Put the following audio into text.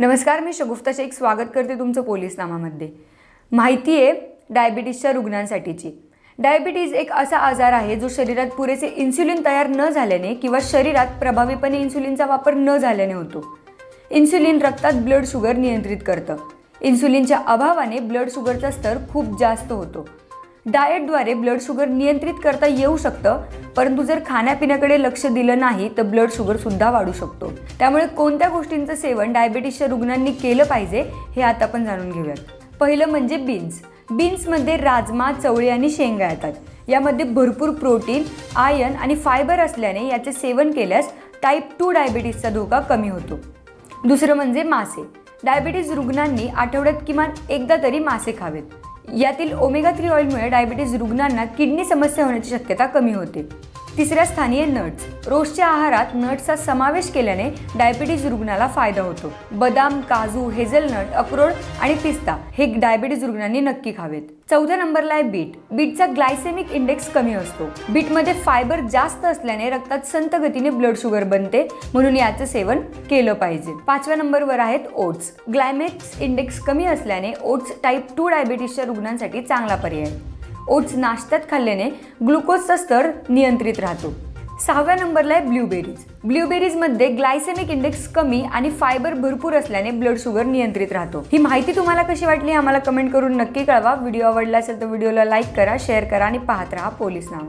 नमस्कार मी शगुफ्ता शेख. स्वागत करते तुमचं पोलीस नामामध्ये माहिती आहे डायबिटीसच्या रुग्णांसाठीची. डायबिटीज एक असा आजार आहे जो शरीरात पुरेसे इन्सुलिन तयार न झाल्याने किंवा शरीरात प्रभावीपणे इन्सुलिनचा वापर न झाल्याने होतो. इन्सुलिन रक्तात ब्लड शुगर नियंत्रित करतं. इन्सुलिनच्या अभावाने ब्लड शुगरचा स्तर खूप जास्त होतो. डाएटद्वारे ब्लड शुगर नियंत्रित करता येऊ शकतं परंतु जर खाण्यापिण्याकडे लक्ष दिलं नाही तर ब्लड शुगरसुद्धा वाढू शकतो. त्यामुळे कोणत्या गोष्टींचं सेवन डायबिटीसच्या रुग्णांनी केलं पाहिजे हे आता आपण जाणून घेऊयात. पहिलं म्हणजे बीन्स बीन्समध्ये राजमा चवळी आणि शेंगा येतात. यामध्ये भरपूर प्रोटीन आयर्न आणि फायबर असल्याने याचे सेवन केल्यास टाईप टू डायबिटीसचा धोका कमी होतो. दुसरं म्हणजे मासे. डायबिटीज रुग्णांनी आठवड्यात किमान एकदा तरी मासे खावेत. यातील ओमेगा थ्री ऑइलमुळे डायबिटीज रुग्णांना किडनी समस्या होण्याची शक्यता कमी होते. तिसऱ्या स्थानी आहे नट्स. रोजच्या आहारात नट्सचा समावेश केल्याने डायबिटीज रुग्णाला फायदा होतो. बदाम काजू हेझलनट अक्रोड आणि पिस्ता हे डायबिटीज रुग्णांनी नक्की खावेत. चौथ्या नंबरला आहे बीट. बीटचा ग्लायसेमिक इंडेक्स कमी असतो. बीटमध्ये फायबर जास्त असल्याने रक्तात संत गतीने ब्लड शुगर बनते म्हणून याचं सेवन केलं पाहिजे. पाचव्या नंबरवर आहेत ओट्स. ग्लायमेक्स इंडेक्स कमी असल्याने ओट्स टाईप टू डायबिटीसच्या रुग्णांसाठी चांगला पर्याय. आहे. ओट्स नाश्त्यात खाल्ल्याने ग्लुकोजचा स्तर नियंत्रित राहतो. सहाव्या नंबरला आहे ब्ल्यूबेरीज ब्ल्यूबेरीजमध्ये ग्लायसेमिक इंडेक्स कमी आणि फायबर भरपूर असल्याने ब्लड शुगर नियंत्रित राहतो. ही माहिती तुम्हाला कशी वाटली आम्हाला कमेंट करून नक्की कळवा. व्हिडिओ आवडला असेल तर व्हिडिओला लाईक करा शेअर करा आणि पाहत राहा पोलीस नाव.